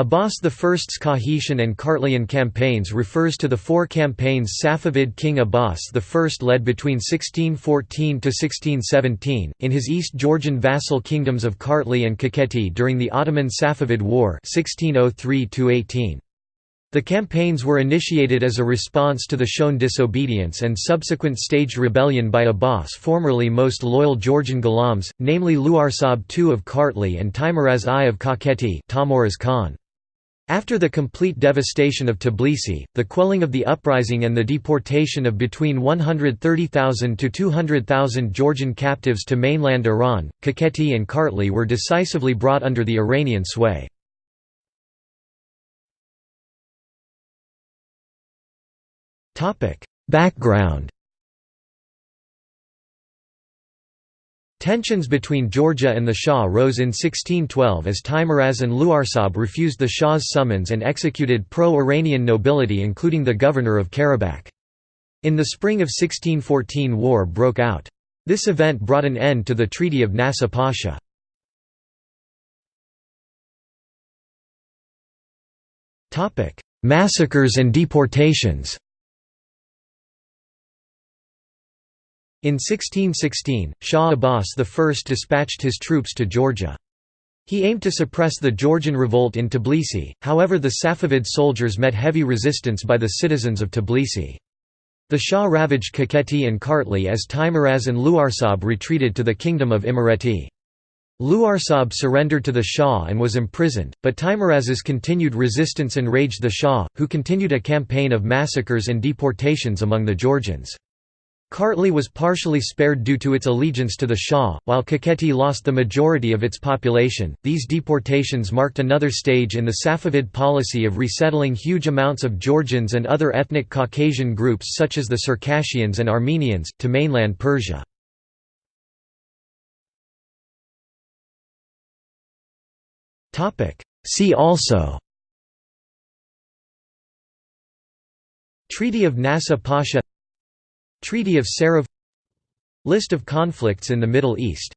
Abbas I's Kakhetian and Kartlian campaigns refers to the four campaigns Safavid king Abbas I led between 1614–1617, in his East Georgian vassal kingdoms of Kartli and Kakheti during the Ottoman-Safavid War 1603 the campaigns were initiated as a response to the shown disobedience and subsequent staged rebellion by Abbas' formerly most loyal Georgian Ghulams, namely Luarsab II of Kartli and Teimuraz I of Kakheti Khan. After the complete devastation of Tbilisi, the quelling of the uprising and the deportation of between 130,000 to 200,000 Georgian captives to mainland Iran, Kakheti and Kartli were decisively brought under the Iranian sway. Background Tensions between Georgia and the Shah rose in 1612 as Teimuraz and Luarsab refused the Shah's summons and executed pro-Iranian nobility including the governor of Karabakh. In the spring of 1614 war broke out. This event brought an end to the Treaty of Nasuh Pasha. Massacres and deportations In 1616, Shah Abbas I dispatched his troops to Georgia. He aimed to suppress the Georgian revolt in Tbilisi, however the Safavid soldiers met heavy resistance by the citizens of Tbilisi. The Shah ravaged Kakheti and Kartli as Teimuraz and Luarsab retreated to the kingdom of Imereti. Luarsab surrendered to the Shah and was imprisoned, but Teimuraz's continued resistance enraged the Shah, who continued a campaign of massacres and deportations among the Georgians. Kartli was partially spared due to its allegiance to the Shah, while Kakheti lost the majority of its population. These deportations marked another stage in the Safavid policy of resettling huge amounts of Georgians and other ethnic Caucasian groups such as the Circassians and Armenians, to mainland Persia. See also Treaty of Nasuh Pasha Treaty of Serav List of conflicts in the Middle East